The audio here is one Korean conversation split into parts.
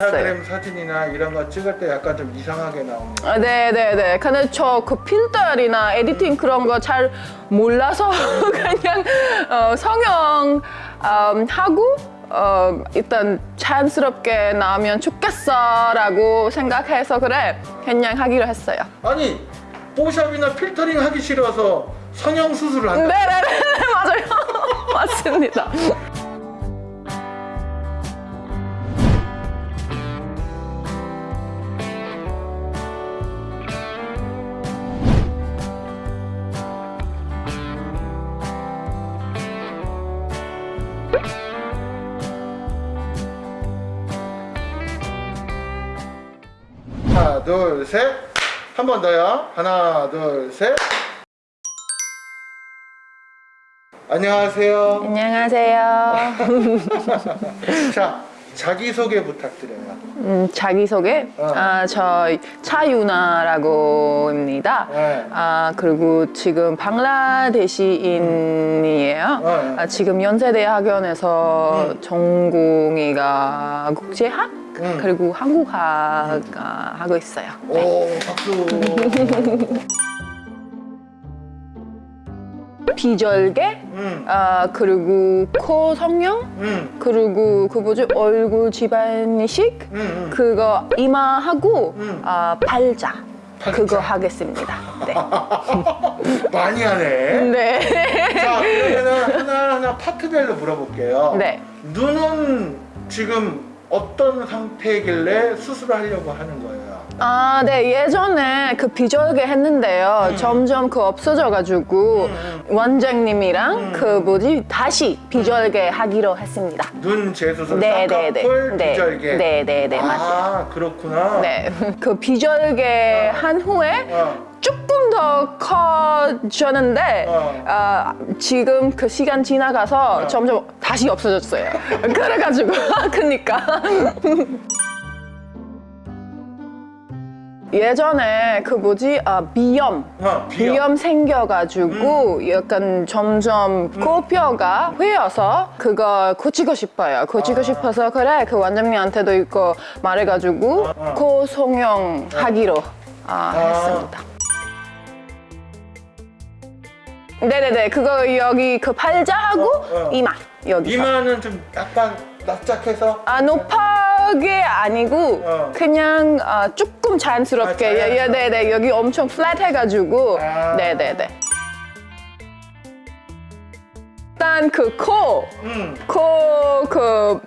인스타그램 사진이나 이런 거 찍을 때 약간 좀 이상하게 나오는 아, 네네네. 근데 저 그 필터나 에디팅 그런 거 잘 몰라서 그냥 어, 성형 음, 하고 어, 일단 자연스럽게 나오면 좋겠어 라고 생각해서 그래 그냥 하기로 했어요. 아니 뽀샵이나 필터링 하기 싫어서 성형 수술을 한다 네네네 맞아요. 맞습니다. 둘 셋 한 번 더요 하나 둘 셋 안녕하세요 안녕하세요. 자 자기소개 부탁드려요 음, 자기소개? 어. 아, 저 차유나라고 합니다. 네. 아, 그리고 지금 방글라데시인이에요. 어, 어. 아, 지금 연세대 학원에서 음. 전공의가 국제학 음. 그리고 한국학 아, 하고 있어요. 오 박수 비절개, 음, 아, 그리고 코 성형, 음, 그리고 그 뭐지 얼굴 집안 이식, 음, 음. 그거 이마하고 음. 아, 팔자. 팔자. 그거 하겠습니다. 네. 많이 하네 네. 자 그러면은 하나 하나 파트별로 물어볼게요 네. 눈은 지금 어떤 상태길래 수술을 하려고 하는 거예요? 아, 네. 예전에 그 비절개 했는데요. 음. 점점 그 없어져가지고 음, 원장님이랑 음. 그 뭐지 다시 비절개 하기로 했습니다. 눈 재수술, 네, 네, 네. 쌍꺼풀, 네. 비절개 네, 네, 네, 맞아요. 아 그렇구나 네. 그 비절개 한 후에 어, 조금 더 커졌는데 어. 아, 지금 그 시간 지나가서 어. 점점 다시 없어졌어요. 그래가지고 그니까 예전에 그 뭐지 아, 비염 어, 비염. 비염 생겨가지고 약간 점점 코뼈가 휘어서 그거 고치고 싶어요. 고치고 아. 싶어서 그래 그 원장님한테도 이거 말해가지고 아, 아. 코 성형 하기로 아, 아. 했습니다. 네네네 그거 여기 그 팔자하고 어, 어. 이마 여기 이마는 좀 약간 납작해서 아 높게 아니고 어. 그냥 아, 조금 자연스럽게 아, 자연스럽게. 예, 예, 네네 여기 엄청 플랫 해가지고 아. 네네네 일단 그 코 음, 코그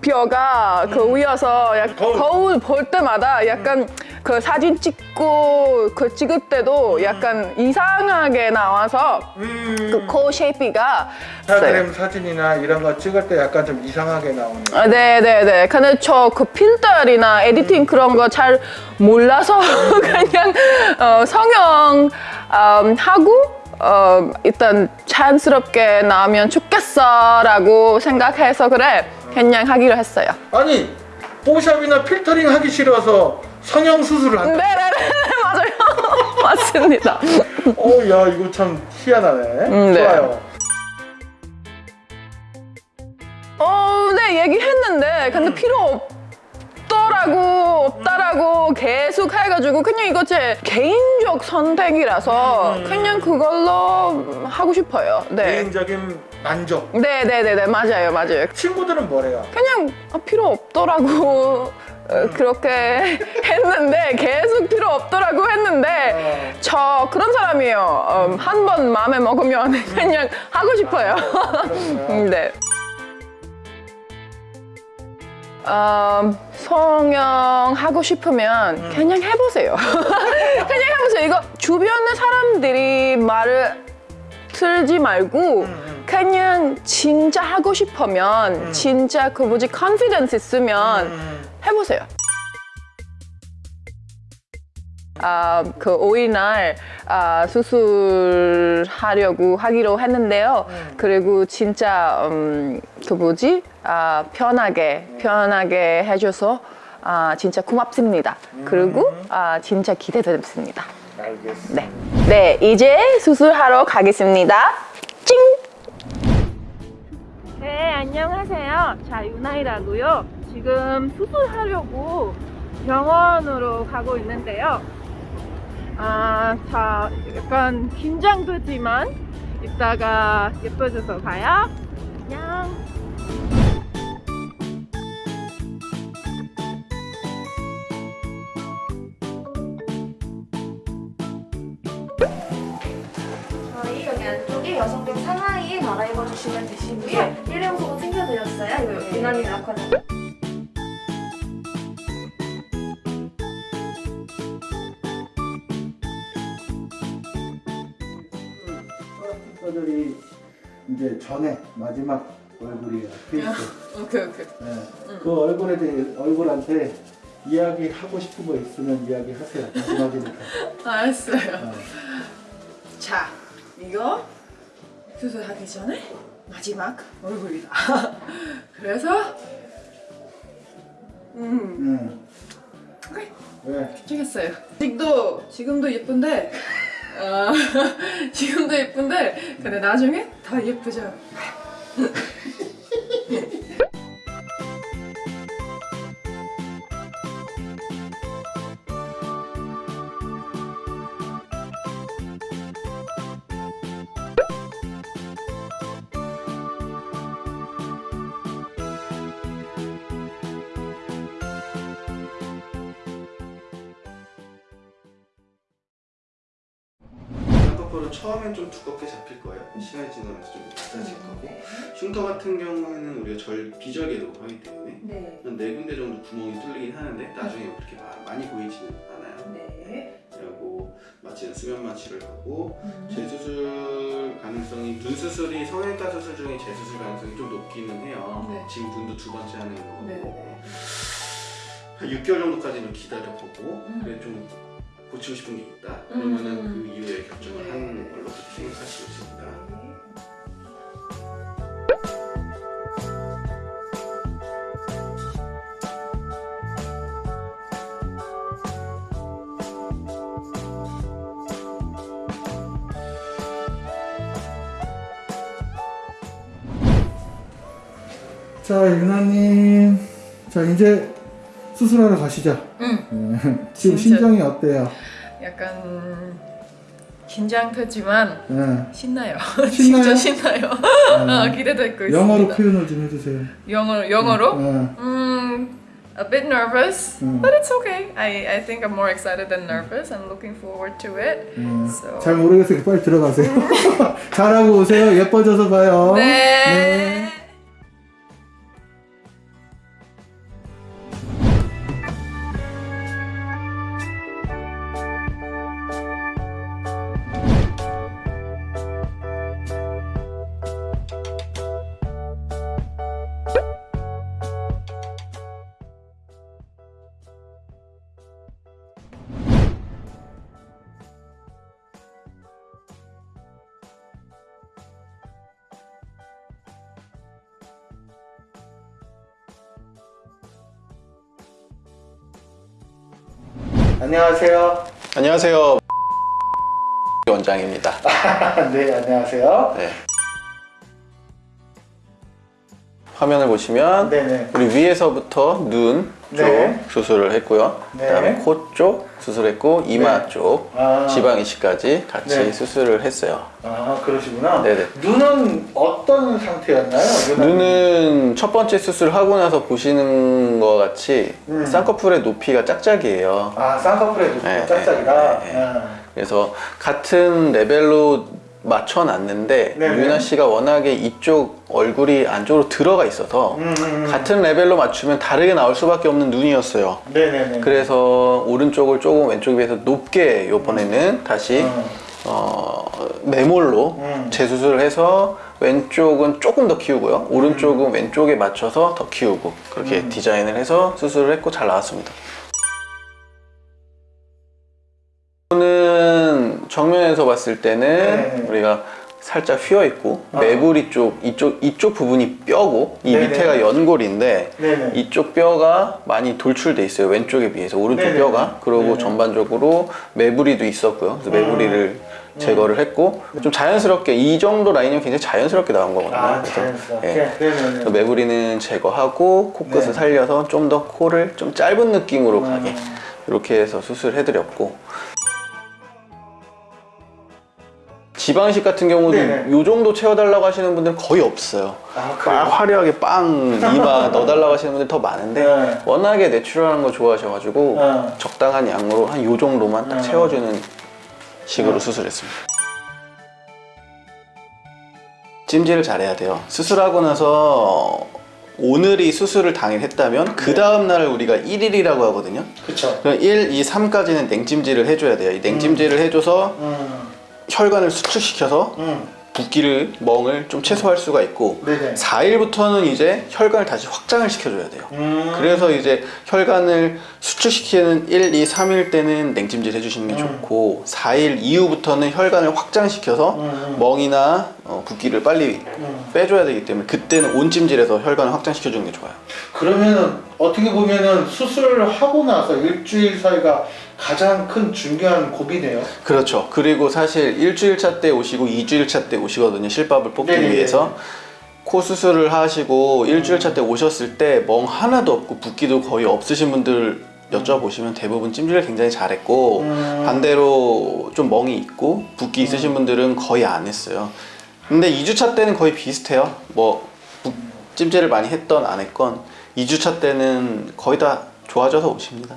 뼈가 그 위에서 약 거울. 거울. 볼 때마다 약간 그 사진 찍고 그 찍을 때도 약간 이상하게 나와서 음. 그코 shape가 인스타그램 사진이나 이런 거 찍을 때 약간 좀 이상하게 나오는 아, 네네네. 근데 저 그 필터나 editing 그런 거 잘 몰라서 그냥 어, 성형 음, 하고 어, 일단 자연스럽게 나오면 좋겠어 라고 생각해서 그래 그냥 하기로 했어요. 아니 뽀샵이나 필터링 하기 싫어서 성형 수술을 한다 네네네 맞아요. 맞습니다. 어야 이거 참 희한하네 음, 네. 좋아요 어, 네 얘기했는데 근데 필요 없더라고 없다라고 계속 해가지고 그냥 이거 제 개인적 선택이라서 그냥 그걸로 하고 싶어요. 네. 개인적인 만족 네네네네 맞아요 맞아요. 친구들은 뭐래요? 그냥 아, 필요 없더라고 어, 그렇게 했는데 계속 필요 없더라고 했는데 저 그런 사람이에요. 한 번 마음에 먹으면 그냥 하고 싶어요. 네. 음, 성형 하고 싶으면 그냥 해보세요. 그냥 해보세요. 이거 주변의 사람들이 말을 틀지 말고 음. 그냥 진짜 하고 싶으면 진짜 그 뭐지 컨피던스 있으면 음, 해보세요. 아, 그 5일날 아, 수술하려고 하기로 했는데요. 그리고 진짜 음, 그 뭐지 아, 편하게 편하게 해줘서 아, 진짜 고맙습니다. 그리고 아, 진짜 기대됩니다. 알겠어 네, 네 이제 수술하러 가겠습니다. 찡. 네, 안녕하세요. 자, 유나이라고요. 지금 수술하려고 병원으로 가고 있는데요. 아, 자, 약간 긴장되지만 이따가 예뻐져서 가요. 안녕. 저희 여기 안쪽에 여성용 상하이 갈아입어 주시면 되시고요. 일회용소도 챙겨드렸어요. 요 유난히 낙하는. 친구들이 이제 전에 마지막 얼굴이에요. 필수. 오케이, 오케이. 네. 그 얼굴에 대해 얼굴한테 이야기 하고 싶은 거 있으면 이야기 하세요. 마지막이니까. 알았어요. 네. 자, 이거 수술하기 전에 마지막 얼굴이다. 그래서 음, 음. 오케이. 왜? 찍겠어요. 지금도 지금도 예쁜데 어, 지금도 예쁜데 근데 나중에 더 예쁘죠. 쌍꺼풀은 처음엔 좀 두껍게 잡힐 거예요. 시간이 지나면서 좀 낮아질 거고 흉터 같은 경우에는 우리가 절 비절개로 하기 때문에 네. 한네 군데 정도 구멍이 뚫리긴 하는데 나중에 그렇게 마- 많이 보이지는 않아요. 네. 그리고 마취는 수면 마취를 하고 음. 재수술 가능성이 눈 수술이 성형외과 수술 중에 재수술 가능성이 좀 높기는 해요. 네. 지금 눈도 두 번째 하는 거고 네. 한 6개월 정도까지는 기다려보고 음. 그래 좀 고치고 싶은 게 있다. 음. 그러면은 그 이후에 결정을 네. 하는 걸로 그렇게 생각하시면 됩니다. 자, 유나님. 자, 이제 수술하러 가시죠. 음, 네. 지금. 심정이 어때요? 약간 긴장되지만 네. 신나요. 신나요? 진짜 신나요. 네. 아, 기대되고 있습니다. 영어로 표현을 좀 해주세요. 영어로 영어로? 네. 음, a bit nervous, 음. but it's okay. I I think I'm more excited than nervous. I'm looking forward to it. 네. So- 잘 모르겠으니까 빨리 들어가세요. 잘하고 오세요. 예뻐져서 봐요. 네. 안녕하세요. 안녕하세요. 원장입니다. 네, 안녕하세요. 네. 화면을 보시면 네네. 우리 위에서부터 눈쪽 네. 수술을 했고요. 네. 그다음에 코 쪽 수술했고 이마 네. 쪽 아. 지방 이식까지 같이 네. 수술을 했어요. 아, 그러시구나. 네네. 눈은 어떤 상태였나요? 눈은 첫 번째 수술하고 나서 보시는 것 같이 음. 쌍꺼풀의 높이가 짝짝이에요. 아, 쌍꺼풀의 높이가 네, 짝짝이다. 네, 네, 네. 아. 그래서 같은 레벨로 맞춰놨는데 네네. 유나 씨가 워낙에 이쪽 얼굴이 안쪽으로 들어가 있어서 음, 음, 음. 같은 레벨로 맞추면 다르게 나올 수밖에 없는 눈이었어요. 네네네. 그래서 오른쪽을 조금 왼쪽에 비해서 높게 이번에는 다시 음. 어, 매몰로 음. 재수술을 해서 왼쪽은 조금 더 키우고요. 오른쪽은 왼쪽에 맞춰서 더 키우고 그렇게 음. 디자인을 해서 수술을 했고 잘 나왔습니다. 정면에서 봤을 때는 네. 우리가 살짝 휘어 있고 아. 매부리 쪽 이쪽 이쪽 부분이 뼈고 이 네네. 밑에가 연골인데 네네. 이쪽 뼈가 많이 돌출돼 있어요 왼쪽에 비해서 오른쪽 네네. 뼈가 그리고. 전반적으로 매부리도 있었고요 그래서 매부리를 음. 제거를 했고 좀 자연스럽게 이 정도 라인이면 굉장히 자연스럽게 나온 거거든요 아, 그래서, 자연스럽게. 예. 그래서 매부리는 제거하고 코끝을 네. 살려서 좀 더 코를 좀 짧은 느낌으로 음. 가게 이렇게 해서 수술해드렸고 지방이식 같은 경우도 네네. 이 정도 채워달라고 하시는 분들은 거의 없어요. 아, 막? 화려하게 빵 이마 넣어달라고 하시는 분들 더 많은데 네. 워낙에 내추럴한 거 좋아하셔가지고 네. 적당한 양으로 한 요 정도만 딱 네. 채워주는 식으로 네. 수술했습니다. 찜질을 잘해야 돼요. 수술하고 나서 오늘이 수술을 당일 했다면 그 다음 날을 우리가 1일이라고 하거든요. 그쵸. 그럼 1, 2, 3까지는 냉찜질을 해줘야 돼요. 이 냉찜질을 해줘서 음, 혈관을 수축시켜서 음. 붓기를 멍을 좀 최소화할 수가 있고 네네. 4일부터는 이제 혈관을 다시 확장을 시켜줘야 돼요. 음. 그래서 이제 혈관을 수축시키는 1, 2, 3일 때는 냉찜질 해주시는 게 음. 좋고 4일 이후부터는 혈관을 확장시켜서 음. 멍이나 어, 붓기를 빨리 음. 빼줘야 되기 때문에 그때는 온찜질에서 혈관을 확장시켜주는 게 좋아요. 그러면은 어떻게 보면은 수술을 하고 나서 일주일 사이가 가장 큰 중요한 고비네요. 그렇죠. 그리고 사실 일주일 차 때 오시고 2주일 차때 오시거든요. 실밥을 뽑기 네네네. 위해서. 코 수술을 하시고 일주일 차 때 오셨을 때 멍 하나도 없고 붓기도 거의 없으신 분들 여쭤보시면 대부분 찜질을 굉장히 잘했고 음. 반대로 좀 멍이 있고 붓기 있으신 분들은 거의 안 했어요. 근데 2주차 때는 거의 비슷해요. 뭐 붓- 찜질을 많이 했던 안 했건 2주차 때는 거의 다 좋아져서 오십니다.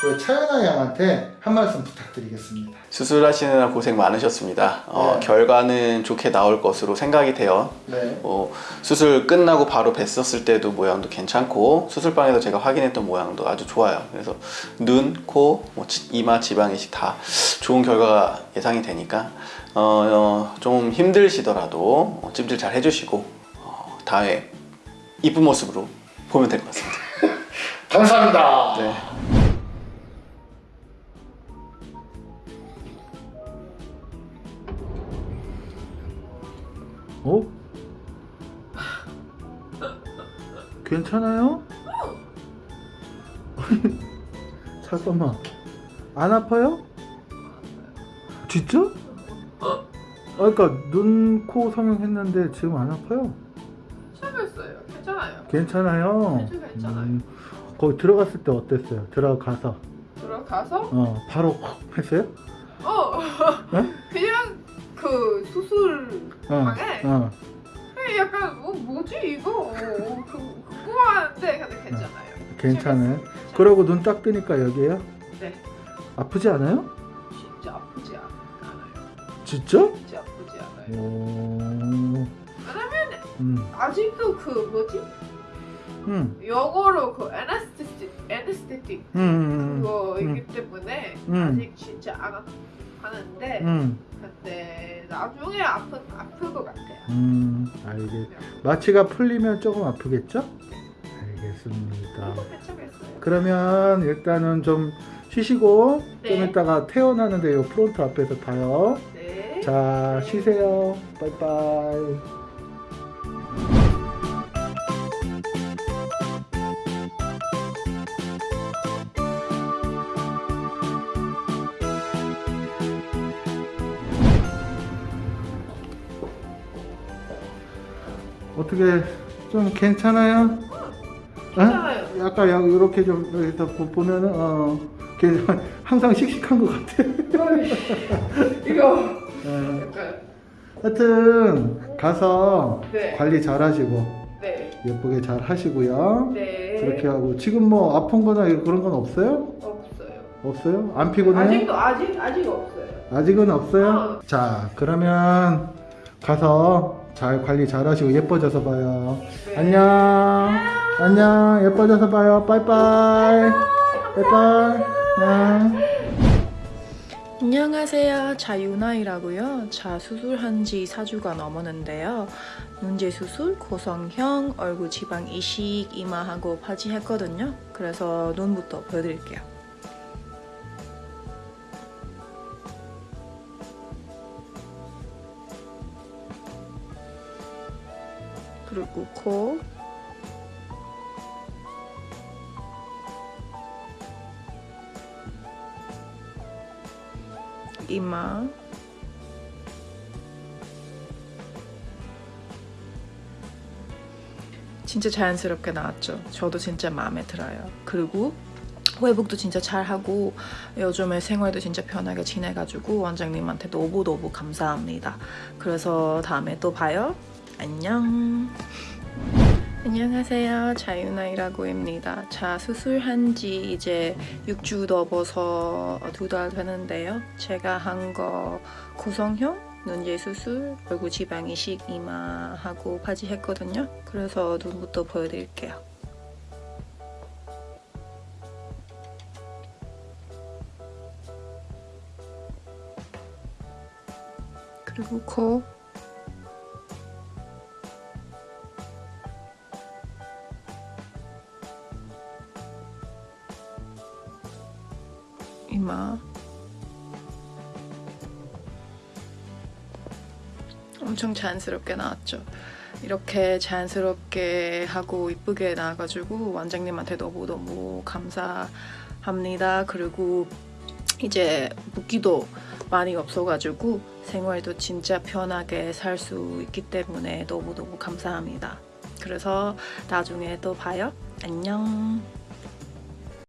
그 차연아 양한테 한 말씀 부탁드리겠습니다. 수술하시느라 고생 많으셨습니다. 어, 네. 결과는 좋게 나올 것으로 생각이 돼요. 네. 어, 수술 끝나고 바로 뵀었을 때도 모양도 괜찮고 수술방에서 제가 확인했던 모양도 아주 좋아요. 그래서 눈, 코, 뭐 지- 이마, 지방 이식 다 좋은 결과가 예상이 되니까 어, 어, 좀 힘드시더라도 어, 찜질 잘 해주시고 어, 다음에 이쁜 모습으로 보면 될 것 같습니다. 감사합니다. 네. 어? 괜찮아요? 잠깐만 안 아파요? 진짜? 아 그러니까 눈, 코 성형했는데 지금 안 아파요? 시작했어요. 괜찮아요. 괜찮아요? 괜찮아요. 음, 거기 들어갔을 때 어땠어요? 들어가서 들어가서 어 바로 했어요? 어 네? 그냥 그 수술 어, 방에 어. 그냥 약간 어, 뭐지 이거 어, 그, 궁금한데 근데 괜찮아요. 괜찮아요? 그러고 눈 딱 뜨니까 여기에요? 네 아프지 않아요? 진짜 아프지 않- 않아요. 진짜? 진짜 아프지 않아요. 오... 왜냐면 음, 아직도 그 뭐지 음, 영어로 그 에네스테틱 에네스테틱 음, 음, 그거이기 때문에 음. 아직 진짜 안 아- 하는데 음, 근데 나중에 아프 아플 것 같아요. 음, 알겠. 마취가 풀리면 조금 아프겠죠? 알겠습니다. 그러면 일단은 좀 쉬시고 네. 좀 이따가 퇴원하는데 요 프론트 앞에서 봐요. 네. 자, 쉬세요. 빠이빠이. 어떻게 좀 괜찮아요? 어? 괜찮아요. 약간 양- 이렇게 좀 여기 다 보- 보면은 어 항상 씩씩한 것 같아. 이거 어, 약간 하여튼 가서 네. 관리 잘 하시고 네. 예쁘게 잘 하시고요. 네. 그렇게 하고 지금 뭐 아픈 거나 그런 건 없어요? 없어요. 없어요? 안 피곤해요? 아직도 아직 아직 없어요. 아직은 없어요? 어. 자 그러면 가서 잘 관리 잘 하시고 예뻐져서 봐요. 네. 안녕. 안녕. 예뻐져서 봐요. 빠이빠이. 빠이빠이. 안녕. 안녕하세요. 자유나이라고요. 자 수술한 지 4주가 넘었는데요. 문제 수술, 고성형, 얼굴 지방 이식, 이마하고 바지 했거든요. 그래서 눈부터 보여드릴게요. 그리고 코 이마 진짜 자연스럽게 나왔죠. 저도 진짜 마음에 들어요. 그리고 회복도 진짜 잘하고 요즘에 생활도 진짜 편하게 지내가지고 원장님한테 너무너무 감사합니다. 그래서 다음에 또 봐요. 안녕. 안녕하세요. 자유나이라고 합니다. 자, 수술한 지 이제 6주 넘어서 두 달 되는데요. 제가 한거 고성형 눈제 수술, 얼굴 지방 이식 이마하고 바지 했거든요. 그래서 눈부터 보여드릴게요. 그리고 코 이마 엄청 자연스럽게 나왔죠. 이렇게 자연스럽게 하고 이쁘게 나와가지고 원장님한테 너무너무 감사합니다. 그리고 이제 붓기도 많이 없어가지고 생활도 진짜 편하게 살 수 있기 때문에 너무너무 감사합니다. 그래서 나중에 또 봐요. 안녕.